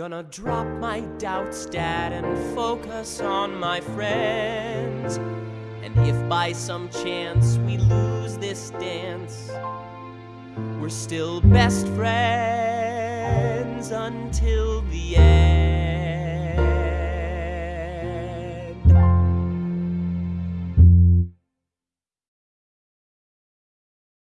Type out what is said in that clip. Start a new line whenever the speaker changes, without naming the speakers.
Gonna drop my doubts, Dad, and focus on my friends. And if by some chance we lose this dance, we're still best friends until the end.